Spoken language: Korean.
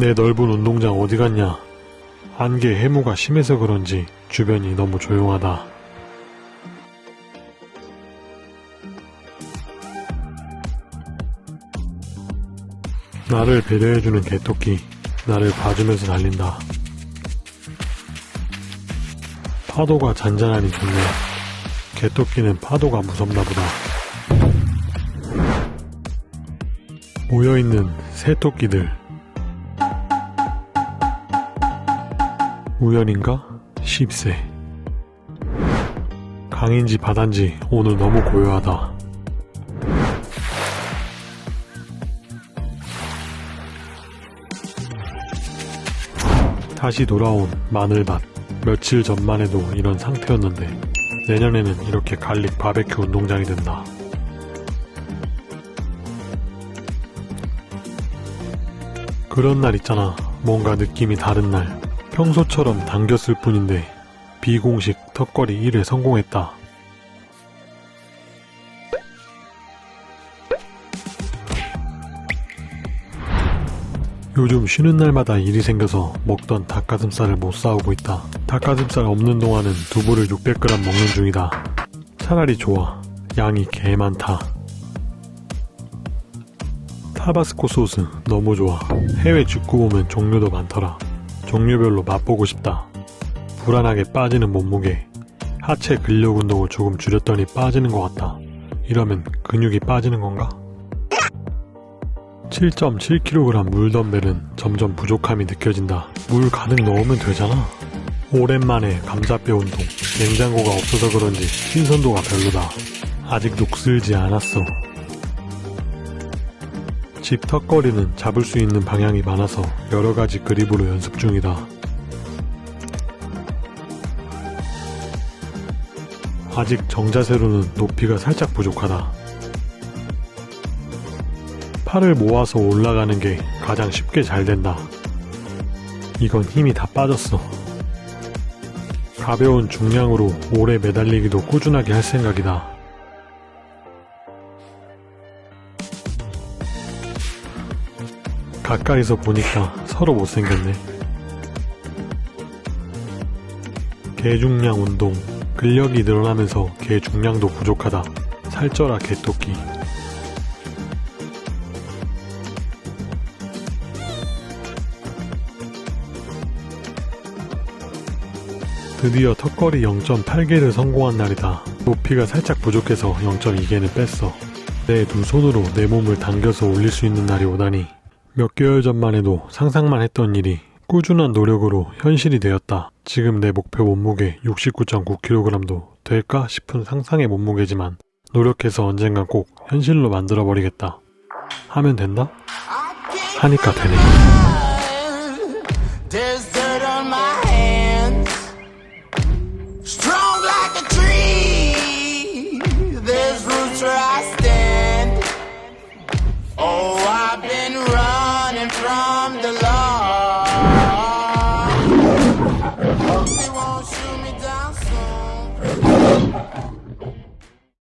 내 넓은 운동장 어디 갔냐? 안개 해무가 심해서 그런지 주변이 너무 조용하다. 나를 배려해주는 개토끼, 나를 봐주면서 달린다. 파도가 잔잔하니 좋네. 개토끼는 파도가 무섭나 보다. 모여있는 새토끼들. 우연인가? 10세. 강인지 바단지 오늘 너무 고요하다. 다시 돌아온 마늘밭. 며칠 전만 해도 이런 상태였는데 내년에는 이렇게 garlic 바베큐 운동장이 된다. 그런 날 있잖아. 뭔가 느낌이 다른 날. 평소처럼 당겼을 뿐인데 비공식 턱걸이 1회 성공했다. 요즘 쉬는 날마다 일이 생겨서 먹던 닭가슴살을 못 사오고 있다. 닭가슴살 없는 동안은 두부를 600g 먹는 중이다. 차라리 좋아. 양이 개 많다. 타바스코 소스 너무 좋아. 해외 축구 보면 종류도 많더라. 종류별로 맛보고 싶다. 불안하게 빠지는 몸무게. 하체 근력 운동을 조금 줄였더니 빠지는 것 같다. 이러면 근육이 빠지는 건가? 7.7kg 물 덤벨은 점점 부족함이 느껴진다. 물 가득 넣으면 되잖아. 오랜만에 감자뼈 운동. 냉장고가 없어서 그런지 신선도가 별로다. 아직 녹슬지 않았어. 집 턱걸이는 잡을 수 있는 방향이 많아서 여러가지 그립으로 연습 중이다. 아직 정자세로는 높이가 살짝 부족하다. 팔을 모아서 올라가는 게 가장 쉽게 잘 된다. 이건 힘이 다 빠졌어. 가벼운 중량으로 오래 매달리기도 꾸준하게 할 생각이다. 가까이서 보니까 서로 못생겼네. 개중량 운동. 근력이 늘어나면서 개중량도 부족하다. 살쪄라 개토끼. 드디어 턱걸이 0.8개를 성공한 날이다. 높이가 살짝 부족해서 0.2개는 뺐어. 내 두 손으로 내 몸을 당겨서 올릴 수 있는 날이 오다니 몇 개월 전만 해도 상상만 했던 일이 꾸준한 노력으로 현실이 되었다. 지금 내 목표 몸무게 69.9kg도 될까 싶은 상상의 몸무게지만 노력해서 언젠간 꼭 현실로 만들어버리겠다. 하면 된다? 하니까 되네. From the law.